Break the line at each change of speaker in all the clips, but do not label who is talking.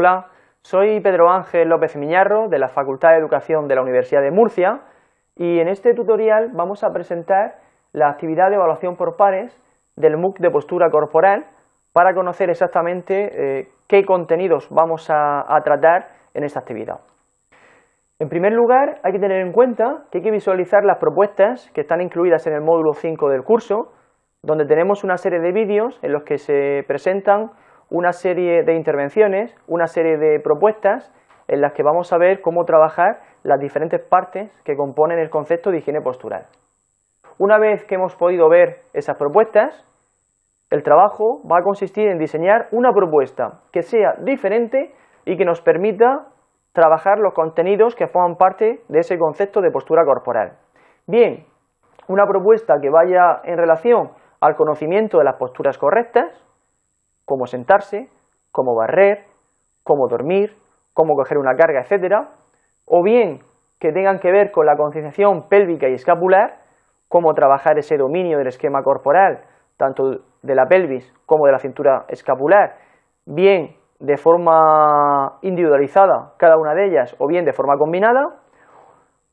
Hola, soy Pedro Ángel López Miñarro de la Facultad de Educación de la Universidad de Murcia y en este tutorial vamos a presentar la actividad de evaluación por pares del MOOC de postura corporal para conocer exactamente eh, qué contenidos vamos a, a tratar en esta actividad. En primer lugar, hay que tener en cuenta que hay que visualizar las propuestas que están incluidas en el módulo 5 del curso, donde tenemos una serie de vídeos en los que se presentan una serie de intervenciones, una serie de propuestas en las que vamos a ver cómo trabajar las diferentes partes que componen el concepto de higiene postural. Una vez que hemos podido ver esas propuestas, el trabajo va a consistir en diseñar una propuesta que sea diferente y que nos permita trabajar los contenidos que forman parte de ese concepto de postura corporal. Bien, una propuesta que vaya en relación al conocimiento de las posturas correctas, cómo sentarse, cómo barrer, cómo dormir, cómo coger una carga, etcétera, o bien que tengan que ver con la concienciación pélvica y escapular, cómo trabajar ese dominio del esquema corporal, tanto de la pelvis como de la cintura escapular, bien de forma individualizada cada una de ellas o bien de forma combinada.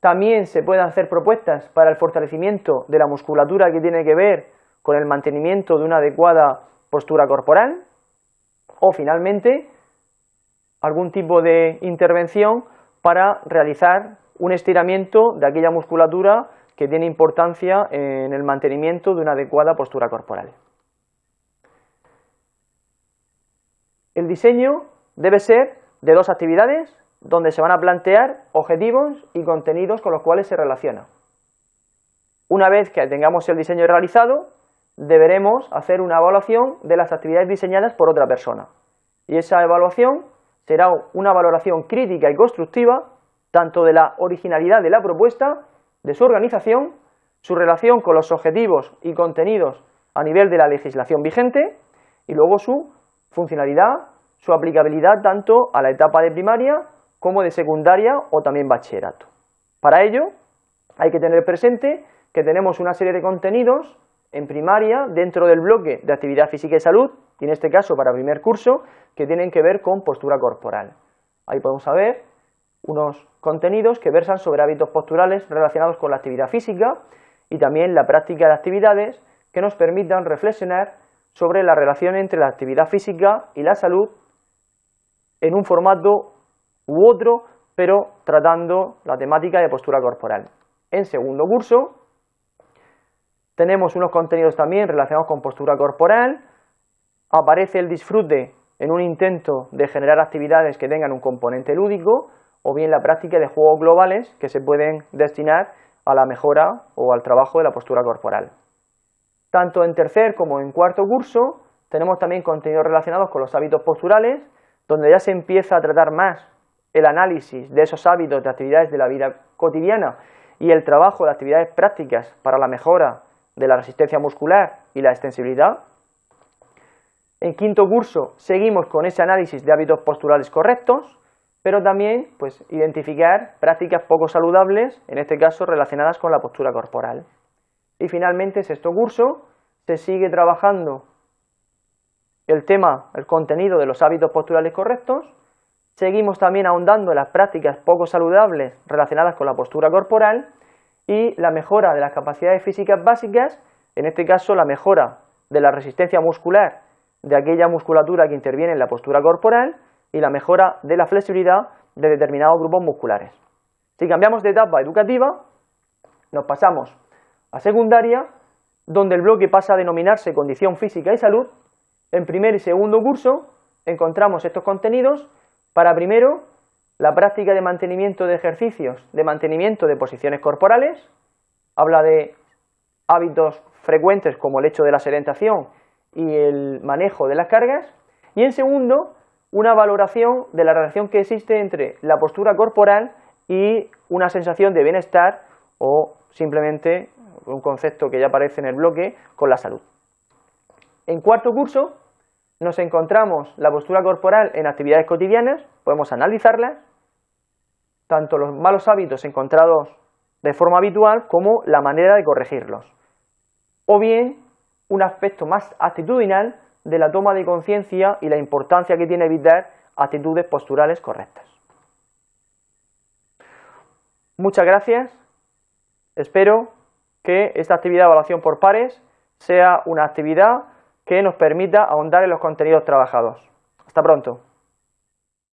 También se pueden hacer propuestas para el fortalecimiento de la musculatura que tiene que ver con el mantenimiento de una adecuada postura corporal o finalmente algún tipo de intervención para realizar un estiramiento de aquella musculatura que tiene importancia en el mantenimiento de una adecuada postura corporal. El diseño debe ser de dos actividades donde se van a plantear objetivos y contenidos con los cuales se relaciona. Una vez que tengamos el diseño realizado, deberemos hacer una evaluación de las actividades diseñadas por otra persona. Y esa evaluación será una valoración crítica y constructiva tanto de la originalidad de la propuesta, de su organización, su relación con los objetivos y contenidos a nivel de la legislación vigente y luego su funcionalidad, su aplicabilidad tanto a la etapa de primaria como de secundaria o también bachillerato. Para ello hay que tener presente que tenemos una serie de contenidos en primaria dentro del bloque de actividad física y salud, y en este caso para primer curso, que tienen que ver con postura corporal. Ahí podemos ver unos contenidos que versan sobre hábitos posturales relacionados con la actividad física y también la práctica de actividades que nos permitan reflexionar sobre la relación entre la actividad física y la salud en un formato u otro, pero tratando la temática de postura corporal. En segundo curso tenemos unos contenidos también relacionados con postura corporal, aparece el disfrute en un intento de generar actividades que tengan un componente lúdico, o bien la práctica de juegos globales que se pueden destinar a la mejora o al trabajo de la postura corporal. Tanto en tercer como en cuarto curso tenemos también contenidos relacionados con los hábitos posturales, donde ya se empieza a tratar más el análisis de esos hábitos de actividades de la vida cotidiana y el trabajo de actividades prácticas para la mejora de la resistencia muscular y la extensibilidad. En quinto curso seguimos con ese análisis de hábitos posturales correctos, pero también pues, identificar prácticas poco saludables, en este caso relacionadas con la postura corporal. Y finalmente, sexto curso, se sigue trabajando el tema, el contenido de los hábitos posturales correctos, seguimos también ahondando en las prácticas poco saludables relacionadas con la postura corporal y la mejora de las capacidades físicas básicas, en este caso la mejora de la resistencia muscular de aquella musculatura que interviene en la postura corporal y la mejora de la flexibilidad de determinados grupos musculares. Si cambiamos de etapa educativa, nos pasamos a secundaria, donde el bloque pasa a denominarse condición física y salud. En primer y segundo curso encontramos estos contenidos para primero la práctica de mantenimiento de ejercicios, de mantenimiento de posiciones corporales, habla de hábitos frecuentes como el hecho de la sedentación y el manejo de las cargas, y en segundo, una valoración de la relación que existe entre la postura corporal y una sensación de bienestar o simplemente un concepto que ya aparece en el bloque con la salud. En cuarto curso nos encontramos la postura corporal en actividades cotidianas, podemos analizarlas, tanto los malos hábitos encontrados de forma habitual como la manera de corregirlos. O bien un aspecto más actitudinal de la toma de conciencia y la importancia que tiene evitar actitudes posturales correctas. Muchas gracias. Espero que esta actividad de evaluación por pares sea una actividad que nos permita ahondar en los contenidos trabajados. Hasta pronto.